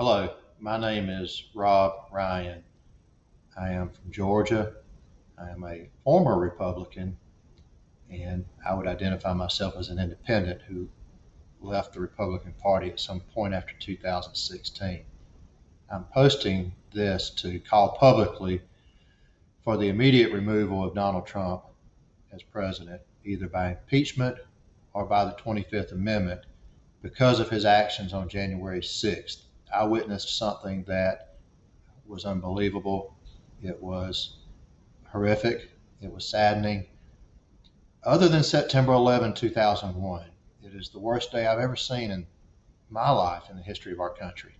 Hello, my name is Rob Ryan. I am from Georgia. I am a former Republican, and I would identify myself as an independent who left the Republican Party at some point after 2016. I'm posting this to call publicly for the immediate removal of Donald Trump as president, either by impeachment or by the 25th Amendment, because of his actions on January 6th. I witnessed something that was unbelievable. It was horrific. It was saddening. Other than September 11, 2001, it is the worst day I've ever seen in my life in the history of our country.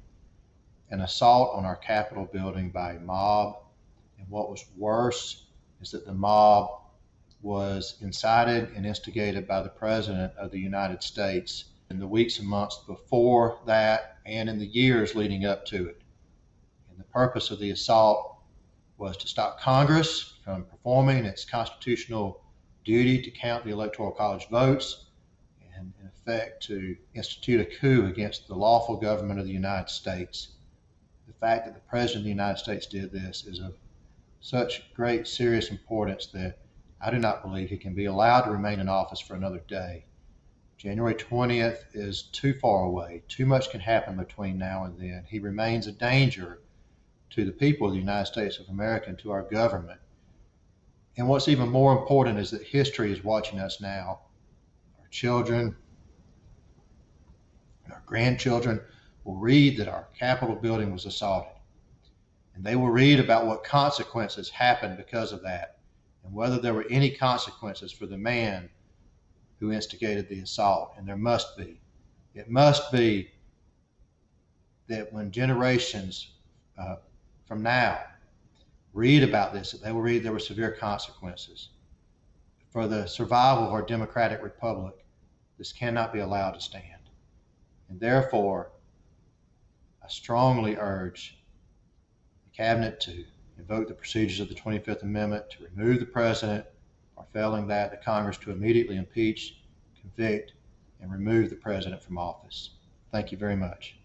An assault on our Capitol building by a mob. And what was worse is that the mob was incited and instigated by the President of the United States in the weeks and months before that and in the years leading up to it. And the purpose of the assault was to stop Congress from performing its constitutional duty to count the Electoral College votes and, in effect, to institute a coup against the lawful government of the United States. The fact that the President of the United States did this is of such great, serious importance that I do not believe he can be allowed to remain in office for another day. January 20th is too far away. Too much can happen between now and then. He remains a danger to the people of the United States of America and to our government. And what's even more important is that history is watching us now. Our children, our grandchildren will read that our Capitol building was assaulted. And they will read about what consequences happened because of that and whether there were any consequences for the man who instigated the assault. And there must be. It must be that when generations uh, from now read about this, that they will read there were severe consequences. For the survival of our democratic republic, this cannot be allowed to stand. And therefore, I strongly urge the cabinet to invoke the procedures of the 25th Amendment to remove the president, or failing that, the Congress to immediately impeach, convict, and remove the president from office. Thank you very much.